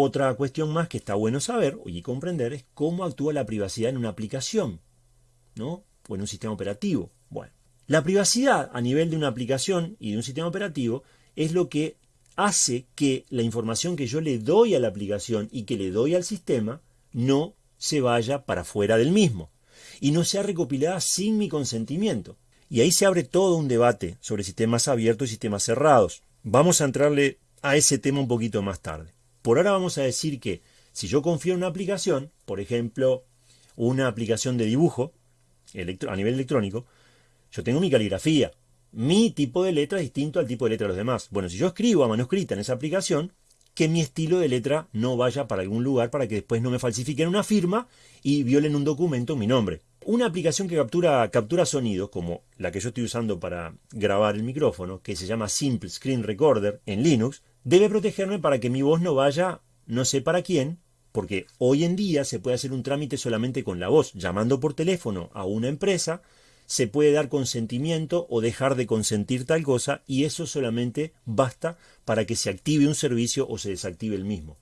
Otra cuestión más que está bueno saber y comprender es cómo actúa la privacidad en una aplicación, ¿no? O en un sistema operativo. Bueno, la privacidad a nivel de una aplicación y de un sistema operativo es lo que hace que la información que yo le doy a la aplicación y que le doy al sistema no se vaya para fuera del mismo y no sea recopilada sin mi consentimiento. Y ahí se abre todo un debate sobre sistemas abiertos y sistemas cerrados. Vamos a entrarle a ese tema un poquito más tarde. Por ahora vamos a decir que si yo confío en una aplicación, por ejemplo, una aplicación de dibujo a nivel electrónico, yo tengo mi caligrafía. Mi tipo de letra es distinto al tipo de letra de los demás. Bueno, si yo escribo a manuscrita en esa aplicación, que mi estilo de letra no vaya para algún lugar para que después no me falsifiquen una firma y violen un documento en mi nombre. Una aplicación que captura, captura sonidos, como la que yo estoy usando para grabar el micrófono, que se llama Simple Screen Recorder en Linux, debe protegerme para que mi voz no vaya no sé para quién, porque hoy en día se puede hacer un trámite solamente con la voz, llamando por teléfono a una empresa, se puede dar consentimiento o dejar de consentir tal cosa y eso solamente basta para que se active un servicio o se desactive el mismo.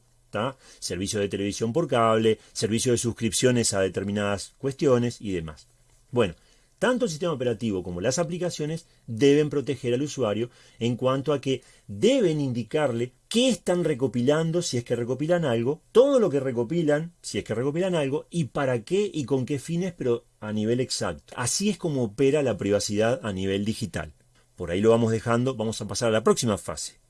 Servicio de televisión por cable, servicio de suscripciones a determinadas cuestiones y demás. Bueno, tanto el sistema operativo como las aplicaciones deben proteger al usuario en cuanto a que deben indicarle qué están recopilando si es que recopilan algo, todo lo que recopilan si es que recopilan algo y para qué y con qué fines, pero a nivel exacto. Así es como opera la privacidad a nivel digital. Por ahí lo vamos dejando, vamos a pasar a la próxima fase.